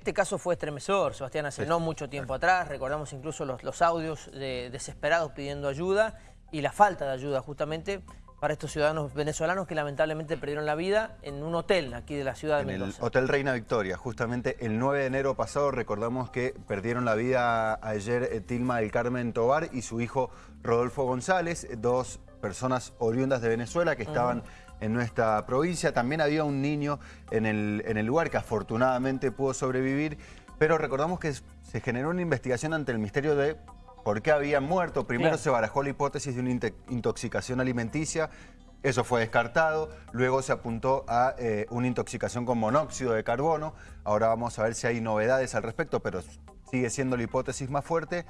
Este caso fue estremecedor, Sebastián, hace no mucho tiempo atrás. Recordamos incluso los, los audios de desesperados pidiendo ayuda y la falta de ayuda justamente para estos ciudadanos venezolanos que lamentablemente perdieron la vida en un hotel aquí de la ciudad de en Mendoza. el Hotel Reina Victoria. Justamente el 9 de enero pasado recordamos que perdieron la vida ayer eh, Tilma del Carmen Tobar y su hijo Rodolfo González, dos personas oriundas de Venezuela que estaban en nuestra provincia. También había un niño en el, en el lugar que afortunadamente pudo sobrevivir, pero recordamos que se generó una investigación ante el misterio de por qué habían muerto. Primero Claro. se barajó la hipótesis de una intoxicación alimenticia, eso fue descartado, luego se apuntó a eh, una intoxicación con monóxido de carbono, ahora vamos a ver si hay novedades al respecto, pero sigue siendo la hipótesis más fuerte.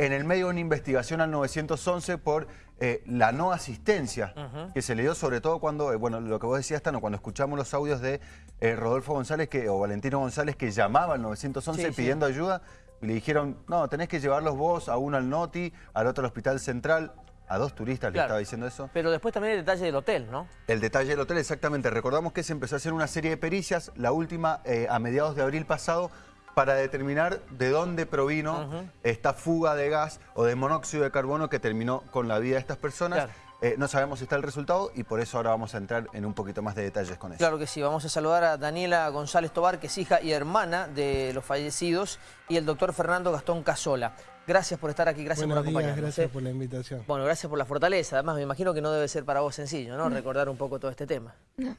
En el medio de una investigación al 911 por eh, la no asistencia que se le dio, sobre todo cuando, eh, bueno, lo que vos decías, Tano, cuando escuchamos los audios de eh, Rodolfo González que, o Valentino González que llamaba al 911 Sí, sí. pidiendo ayuda, y le dijeron, no, tenés que llevarlos vos a uno al Noti, al otro al Hospital Central, a dos turistas le Claro. estaba diciendo eso. Pero después también el detalle del hotel, ¿no? El detalle del hotel, exactamente. Recordamos que se empezó a hacer una serie de pericias, la última a mediados de abril pasado, para determinar de dónde provino esta fuga de gas o de monóxido de carbono que terminó con la vida de estas personas. Claro. Eh, no sabemos si está el resultado y por eso ahora vamos a entrar en un poquito más de detalles con eso. Claro que sí, vamos a saludar a Daniela González Tobar, que es hija y hermana de los fallecidos, y el doctor Fernando Gastón Casola. Gracias por estar aquí, gracias Buenos por días, acompañarnos. gracias ¿eh? por la invitación. Bueno, gracias por la fortaleza. Además, me imagino que no debe ser para vos sencillo, ¿no? Recordar un poco todo este tema. No.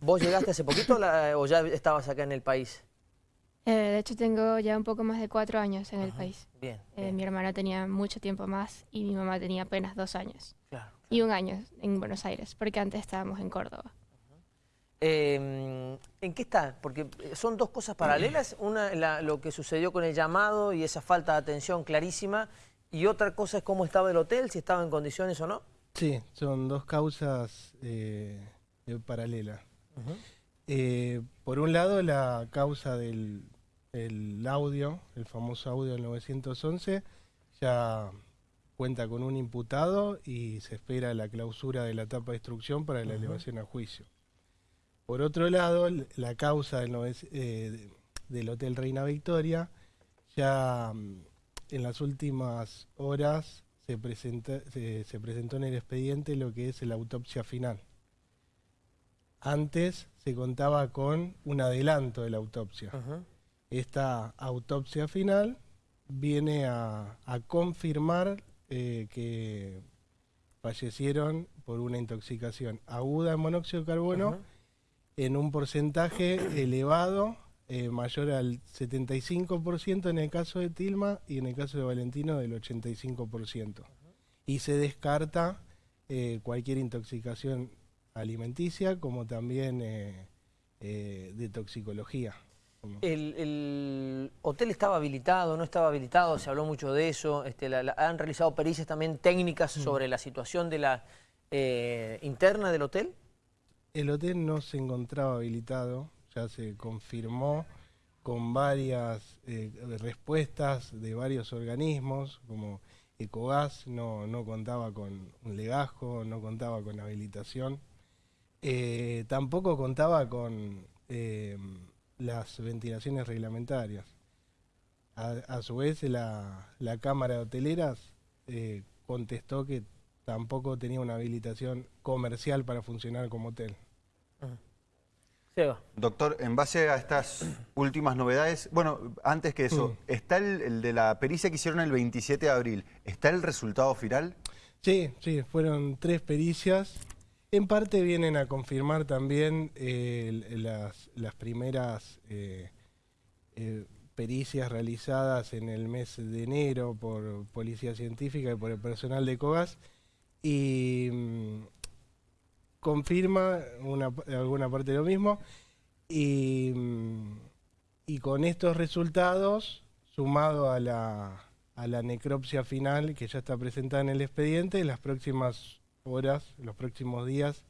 ¿Vos llegaste hace poquito la- o ya estabas acá en el país? Eh, de hecho, tengo ya un poco más de cuatro años en el país. Bien, Eh, bien, mi hermana tenía mucho tiempo más y mi mamá tenía apenas dos años. claro. Y un año en Buenos Aires, porque antes estábamos en Córdoba. Eh, ¿En qué está? Porque son dos cosas paralelas. Una, la- lo que sucedió con el llamado y esa falta de atención clarísima. Y otra cosa es cómo estaba el hotel, si estaba en condiciones o no. Sí, son dos causas eh, eh, paralelas. Eh, por un lado, la causa del el audio, el famoso audio del 911, ya cuenta con un imputado y se espera la clausura de la etapa de instrucción para la elevación a juicio. Por otro lado, la causa del, eh, de- del Hotel Reina Victoria, ya mm, en las últimas horas se, presenta- se- se presentó en el expediente lo que es la autopsia final. Antes se contaba con un adelanto de la autopsia. Esta autopsia final viene a, a confirmar eh, que fallecieron por una intoxicación aguda en monóxido de carbono en un porcentaje elevado, eh, mayor al 75% en el caso de Tilma y en el caso de Valentino del 85%. Y se descarta eh, cualquier intoxicación alimenticia como también de toxicología. El, el hotel estaba habilitado, no estaba habilitado, se habló mucho de eso. Este, la- la- han realizado pericias también técnicas sobre la situación de la eh, interna del hotel. El hotel no se encontraba habilitado, ya se confirmó con varias eh, respuestas de varios organismos, como Ecogas no, no contaba con un legajo, no contaba con habilitación, Eh, tampoco contaba con las ventilaciones reglamentarias. A, a su vez, la, la Cámara de Hoteleras eh, contestó que tampoco tenía una habilitación comercial para funcionar como hotel. Seba. Doctor, en base a estas últimas novedades, bueno, antes que eso, Mm. ¿está el, el de la pericia que hicieron el 27 de abril? ¿Está el resultado final? Sí, sí, fueron tres pericias. En parte vienen a confirmar también eh, las, las primeras eh, eh, pericias realizadas en el mes de enero por Policía Científica y por el personal de COGAS. Y mm, confirma una, alguna parte de lo mismo. Y, mm, y con estos resultados, sumado a la, a la necropsia final que ya está presentada en el expediente, en las próximas horas, los próximos días,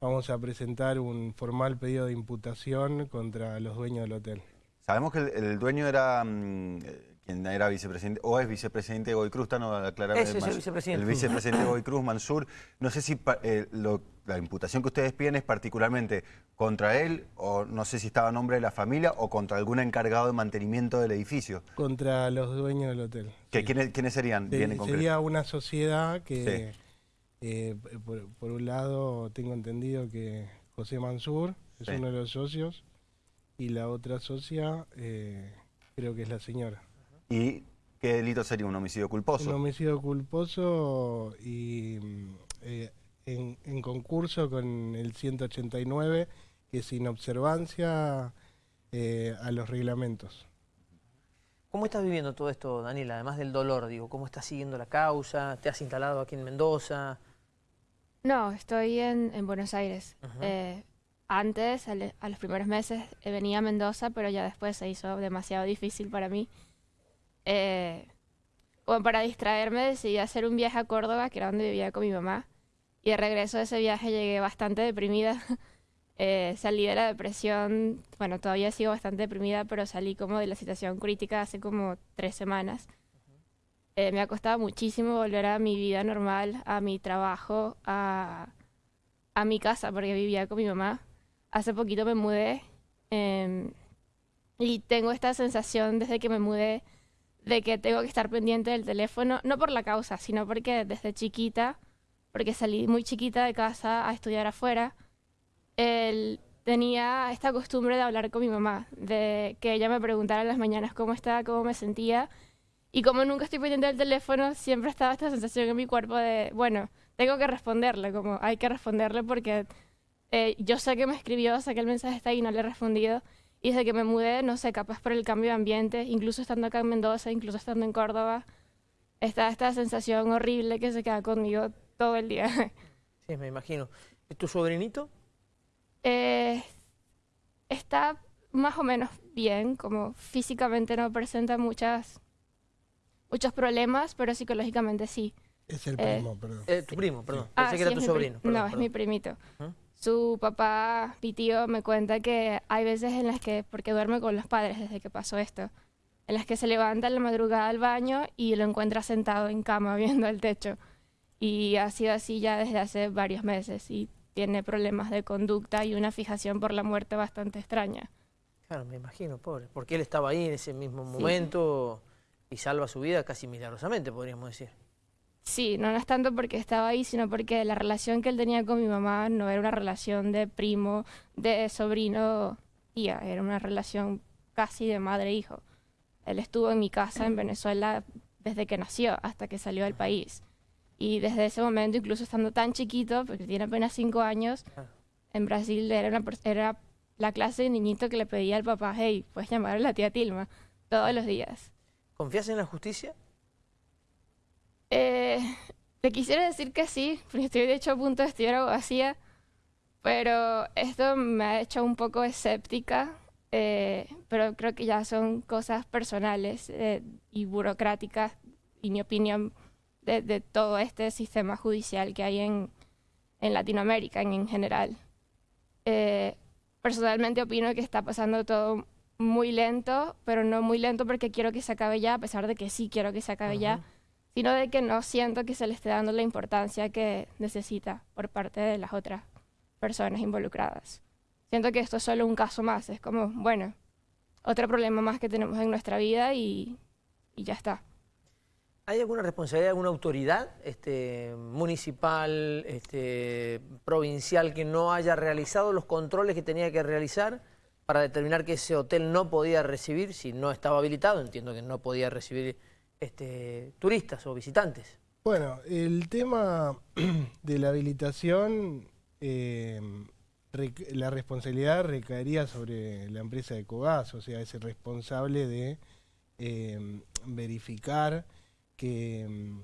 vamos a presentar un formal pedido de imputación contra los dueños del hotel. Sabemos que el, el dueño era mm, eh, quien era vicepresidente, o es vicepresidente de Goy Cruz, está no es el más. vicepresidente. El vicepresidente de Goy Cruz, Mansur. No sé si pa- eh, lo- la imputación que ustedes piden es particularmente contra él, o no sé si estaba a nombre de la familia, o contra algún encargado de mantenimiento del edificio. Contra los dueños del hotel. ¿Que, sí. ¿quiénes, quiénes serían? Se- Bien en concreto. sería una sociedad que, eh, por, por un lado, tengo entendido que José Mansur es Sí. uno de los socios y la otra socia eh, creo que es la señora. ¿Y qué delito sería? ¿Un homicidio culposo? Un homicidio culposo y mm, eh, en, en concurso con el 189, que es inobservancia eh, a los reglamentos. ¿Cómo estás viviendo todo esto, Daniela? Además del dolor, digo, ¿cómo estás siguiendo la causa? ¿Te has instalado aquí en Mendoza? No, estoy en, en Buenos Aires. Eh, antes, al- a los primeros meses, eh, venía a Mendoza, pero ya después se hizo demasiado difícil para mí. Eh, como para distraerme, decidí hacer un viaje a Córdoba, que era donde vivía con mi mamá. Y de regreso de ese viaje llegué bastante deprimida. Eh, salí de la depresión, bueno, todavía sigo bastante deprimida, pero salí como de la situación crítica hace como tres semanas. Eh, me ha costado muchísimo volver a mi vida normal, a mi trabajo, a, a mi casa, porque vivía con mi mamá. Hace poquito me mudé em, y tengo esta sensación desde que me mudé de que tengo que estar pendiente del teléfono, no por la causa, sino porque desde chiquita, porque salí muy chiquita de casa a estudiar afuera, él tenía esta costumbre de hablar con mi mamá, de que ella me preguntara en las mañanas cómo estaba, cómo me sentía. Y como nunca estoy pendiente del teléfono, siempre estaba esta sensación en mi cuerpo de, bueno, tengo que responderle, como hay que responderle porque eh, yo sé que me escribió, sé que el mensaje está ahí y no le he respondido. Y desde que me mudé, no sé, capaz por el cambio de ambiente, incluso estando acá en Mendoza, incluso estando en Córdoba, está esta sensación horrible que se queda conmigo todo el día. Sí, me imagino. ¿Es tu sobrinito? Eh, está más o menos bien, como físicamente no presenta muchas, muchos problemas, pero psicológicamente sí. Es el Eh, primo, perdón. Eh, tu primo, perdón. Ah, Pensé que sí, era tu sobrino. perdón, no, es mi primito. Su papá, mi tío, me cuenta que hay veces en las que, porque duerme con los padres desde que pasó esto, en las que se levanta en la madrugada al baño y lo encuentra sentado en cama viendo el techo. Y ha sido así ya desde hace varios meses y tiene problemas de conducta y una fijación por la muerte bastante extraña. Claro, me imagino, pobre. Porque él estaba ahí en ese mismo Sí. momento y salva su vida casi milagrosamente, podríamos decir. Sí, no, no es tanto porque estaba ahí, sino porque la relación que él tenía con mi mamá no era una relación de primo, de sobrino, tía, era una relación casi de madre-hijo. Él estuvo en mi casa en Venezuela desde que nació hasta que salió del país. Y desde ese momento, incluso estando tan chiquito, porque tiene apenas cinco años, Claro. en Brasil era, una, era la clase de niñito que le pedía al papá, hey, puedes llamar a la tía Tilma, todos los días. ¿Confías en la justicia? Eh, te quisiera decir que sí, porque estoy de hecho a punto de estudiar abogacía, pero esto me ha hecho un poco escéptica, eh, pero creo que ya son cosas personales eh, y burocráticas, y mi opinión de, de todo este sistema judicial que hay en, en Latinoamérica en, en general. Eh, personalmente opino que está pasando todo muy lento, pero no muy lento porque quiero que se acabe ya, a pesar de que sí quiero que se acabe ya sino de que no siento que se le esté dando la importancia que necesita por parte de las otras personas involucradas. Siento que esto es solo un caso más, es como, bueno, otro problema más que tenemos en nuestra vida y, y ya está. ¿Hay alguna responsabilidad de alguna autoridad este, municipal, este, provincial, que no haya realizado los controles que tenía que realizar para determinar que ese hotel no podía recibir, si no estaba habilitado, entiendo que no podía recibir este, turistas o visitantes? Bueno, el tema de la habilitación, eh, la responsabilidad recaería sobre la empresa de Cogas, o sea, es el responsable de eh, verificar que, mm,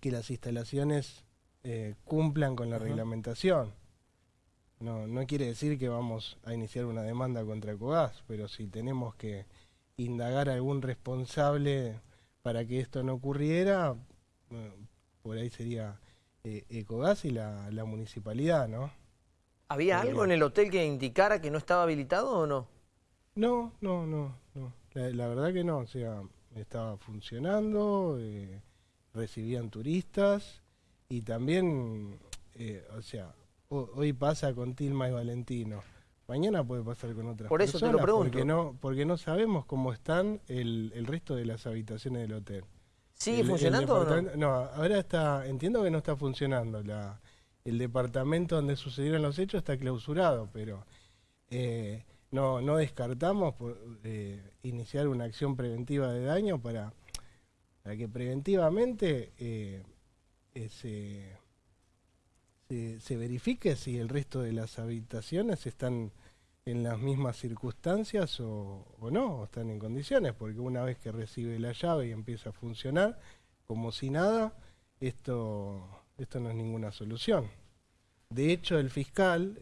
que las instalaciones eh, cumplan con la reglamentación. No, no quiere decir que vamos a iniciar una demanda contra Cogas, pero si tenemos que indagar a algún responsable para que esto no ocurriera, bueno, por ahí sería eh, Ecogas y la, la municipalidad, ¿no? ¿Había algo en el hotel que indicara que no estaba habilitado o no? No, no, no, no. La, la verdad que no, o sea, estaba funcionando, eh, recibían turistas y también, eh, o sea, hoy pasa con Tilma y Valentino. Mañana puede pasar con otras Por eso te lo personas, pregunto. Porque no, porque no sabemos cómo están el, el resto de las habitaciones del hotel. ¿Sigue El- el funcionando o no? ahora está, entiendo que no está funcionando. La, el departamento donde sucedieron los hechos está clausurado, pero eh, no, no descartamos por- eh, iniciar una acción preventiva de daño para, para que preventivamente eh, se, se- verifique si el resto de las habitaciones están en las mismas circunstancias o, no, o están en condiciones, porque una vez que recibe la llave y empieza a funcionar como si nada, esto, esto no es ninguna solución. De hecho, el fiscal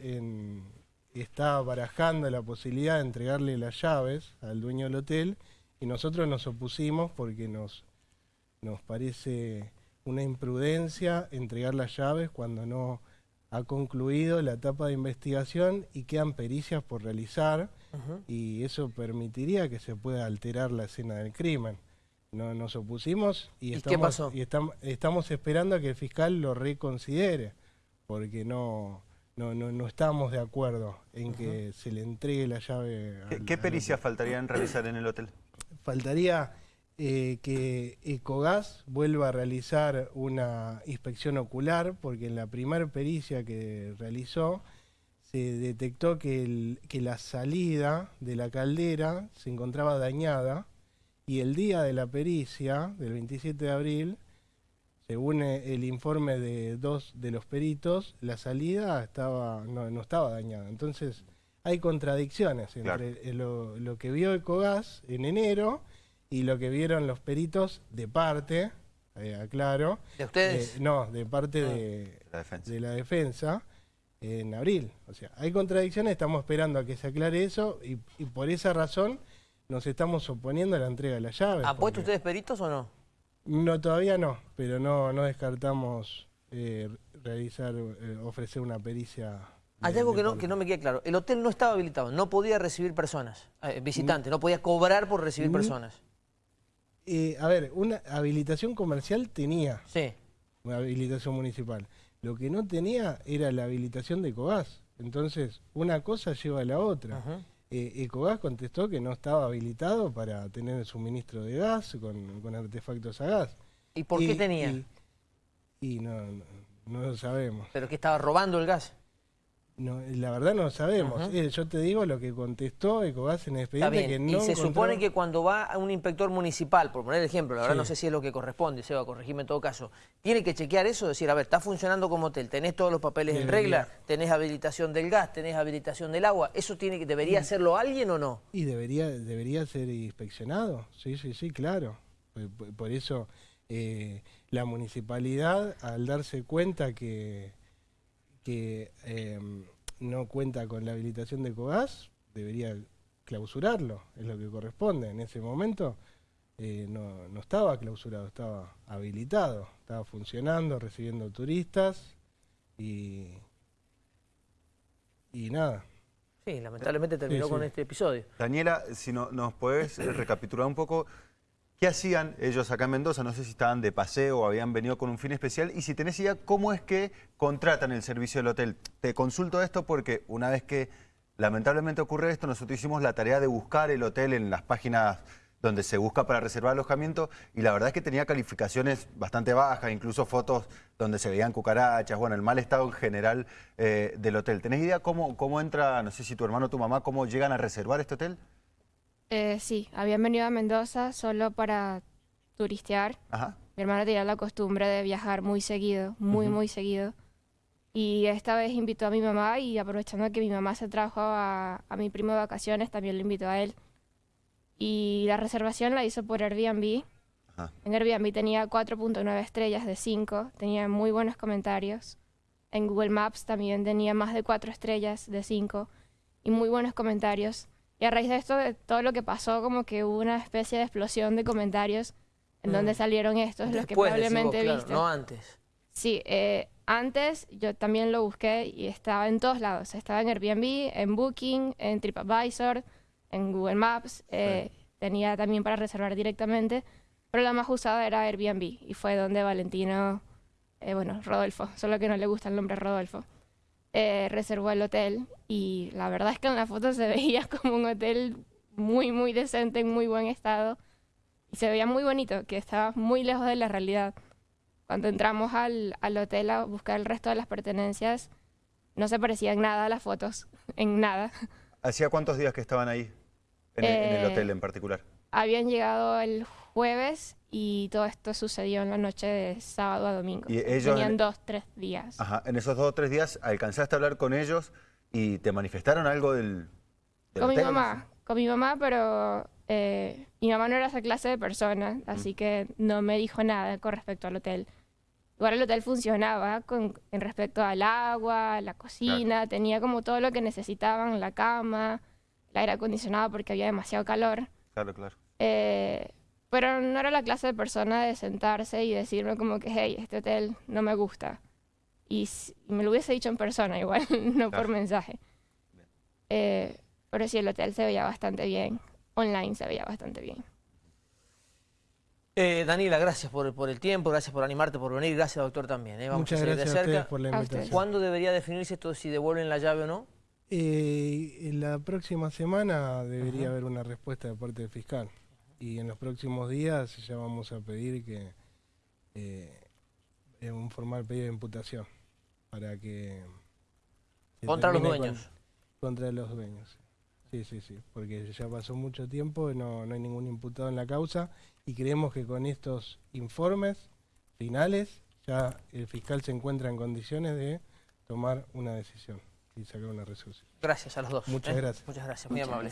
está barajando la posibilidad de entregarle las llaves al dueño del hotel y nosotros nos opusimos porque nos, nos parece una imprudencia entregar las llaves cuando no ha concluido la etapa de investigación y quedan pericias por realizar y eso permitiría que se pueda alterar la escena del crimen. No, nos opusimos y, ¿Y qué estamos, pasó? y estam- estamos esperando a que el fiscal lo reconsidere, porque no, no, no, no estamos de acuerdo en que se le entregue la llave. ¿Qué, al- qué al pericias faltarían realizar en el hotel? faltaría eh, que Ecogas vuelva a realizar una inspección ocular, porque en la primera pericia que realizó se detectó que, el- que la salida de la caldera se encontraba dañada y el día de la pericia, del 27 de abril, según eh, el informe de dos de los peritos, la salida estaba no, no estaba dañada. Entonces, hay contradicciones entre lo, lo que vio Ecogas en enero y lo que vieron los peritos de parte, eh, aclaro, ¿De ustedes? eh, no, de parte Ah. de, La defensa. de la defensa en abril. O sea, hay contradicciones, estamos esperando a que se aclare eso y, y por esa razón nos estamos oponiendo a la entrega de las llaves. ¿Han puesto ustedes peritos o no? No, todavía no, pero no, no descartamos eh, realizar, eh, ofrecer una pericia. Hay algo que no, que no me queda claro. El hotel no estaba habilitado, no podía recibir personas, eh, visitantes, no podía cobrar por recibir Ni- personas. Eh, a ver, una habilitación comercial tenía, Sí. una habilitación municipal. Lo que no tenía era la habilitación de Ecogas. Entonces, una cosa lleva a la otra. Eh, Ecogas contestó que no estaba habilitado para tener el suministro de gas con, con artefactos a gas. ¿Y por qué tenía? Y, y no, no, no lo sabemos. ¿Pero que estaba robando el gas? No, la verdad no lo sabemos. Eh, yo te digo lo que contestó Ecogas en el Está expediente bien. que no y se encontró- supone que cuando va a un inspector municipal, por poner el ejemplo, la verdad Sí. no sé si es lo que corresponde, Seba, corregime en todo caso, tiene que chequear eso, decir, a ver, está funcionando como hotel, tenés todos los papeles en regla, tenés habilitación del gas, tenés habilitación del agua, ¿eso tiene que, debería hacerlo alguien o no? Y debería, debería ser inspeccionado. Sí, sí, sí, claro. Por, por- por eso eh, la municipalidad, al darse cuenta que, que eh, no cuenta con la habilitación de Ecogas, debería clausurarlo, es lo que corresponde. En ese momento eh, no, no estaba clausurado, estaba habilitado, estaba funcionando, recibiendo turistas y, y nada. Sí, lamentablemente terminó sí. con este episodio. Daniela, si no, nos puedes eh, recapitular un poco, ¿qué hacían ellos acá en Mendoza? No sé si estaban de paseo o habían venido con un fin especial. Y si tenés idea, ¿cómo es que contratan el servicio del hotel? Te consulto esto porque una vez que lamentablemente ocurre esto, nosotros hicimos la tarea de buscar el hotel en las páginas donde se busca para reservar alojamiento y la verdad es que tenía calificaciones bastante bajas, incluso fotos donde se veían cucarachas, bueno, el mal estado en general eh, del hotel. ¿Tenés idea cómo, cómo entra, no sé si tu hermano o tu mamá, cómo llegan a reservar este hotel? Eh, sí, habían venido a Mendoza solo para turistear. Ajá. Mi hermano tenía la costumbre de viajar muy seguido, muy, muy seguido. Y esta vez invitó a mi mamá y aprovechando que mi mamá se trajo a, a mi primo de vacaciones, también lo invitó a él. Y la reservación la hizo por Airbnb. Ajá. En Airbnb tenía 4.9 estrellas de 5, tenía muy buenos comentarios. En Google Maps también tenía más de 4 estrellas de 5 y muy buenos comentarios. Y a raíz de esto, de todo lo que pasó, como que hubo una especie de explosión de comentarios en Mm. donde salieron estos, los que probablemente claro, viste. no antes. Sí, eh, antes yo también lo busqué y estaba en todos lados. Estaba en Airbnb, en Booking, en TripAdvisor, en Google Maps. eh, tenía también para reservar directamente, pero la más usada era Airbnb y fue donde Valentino, eh, bueno, Rodolfo, solo que no le gusta el nombre Rodolfo, eh, reservó el hotel y la verdad es que en la foto se veía como un hotel muy, muy decente, en muy buen estado y se veía muy bonito, que estaba muy lejos de la realidad. Cuando entramos al, al hotel a buscar el resto de las pertenencias, no se parecía en nada a las fotos, en nada. ¿Hacía cuántos días que estaban ahí? En, el, en el Eh, hotel en particular. Habían llegado el jueves y todo esto sucedió en la noche de sábado a domingo. Y ellos Tenían en- dos, tres días. Ajá. En esos dos o tres días alcanzaste a hablar con ellos y te manifestaron algo del, del con mi hotel? mamá, con mi mamá, pero eh, mi mamá no era esa clase de persona, así que no me dijo nada con respecto al hotel. Igual el hotel funcionaba con, en respecto al agua, la cocina, tenía como todo lo que necesitaban, la cama, el aire acondicionado porque había demasiado calor. Claro, claro. Eh, pero no era la clase de persona de sentarse y decirme como que, hey, este hotel no me gusta. Y, s- y me lo hubiese dicho en persona igual, no por Claro. mensaje. Eh, pero sí, el hotel se veía bastante bien. Online se veía bastante bien. Eh, Daniela, gracias por, por el tiempo, gracias por animarte, por venir, gracias doctor también. ¿eh? Vamos Muchas a gracias de a cerca. por la A invitación. ¿Cuándo debería definirse esto si devuelven la llave o no? Eh, en la próxima semana debería Ajá. haber una respuesta de parte del fiscal. Y en los próximos días ya vamos a pedir que eh, un formal pedido de imputación para que Contra los con- dueños. contra los dueños. Sí, sí, sí, porque ya pasó mucho tiempo, no, no hay ningún imputado en la causa y creemos que con estos informes finales ya el fiscal se encuentra en condiciones de tomar una decisión y sacar una resolución. Gracias a los dos. Muchas ¿eh? gracias. Muchas gracias, muy amables.